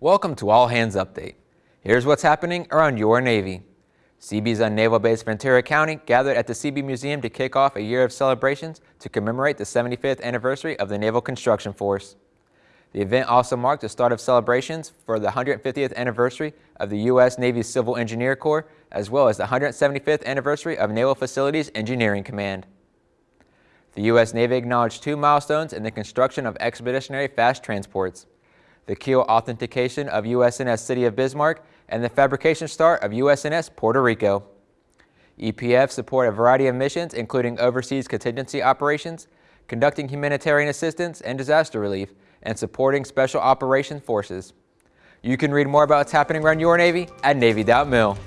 Welcome to All Hands Update. Here's what's happening around your Navy. Seabees on Naval Base Ventura County gathered at the Seabee Museum to kick off a year of celebrations to commemorate the 75th anniversary of the Naval Construction Force. The event also marked the start of celebrations for the 150th anniversary of the U.S. Navy Civil Engineer Corps, as well as the 175th anniversary of Naval Facilities Engineering Command. The U.S. Navy acknowledged two milestones in the construction of expeditionary fast transports the keel authentication of USNS City of Bismarck, and the fabrication start of USNS Puerto Rico. EPF support a variety of missions, including overseas contingency operations, conducting humanitarian assistance and disaster relief, and supporting special operations forces. You can read more about what's happening around your Navy at Navy.mil.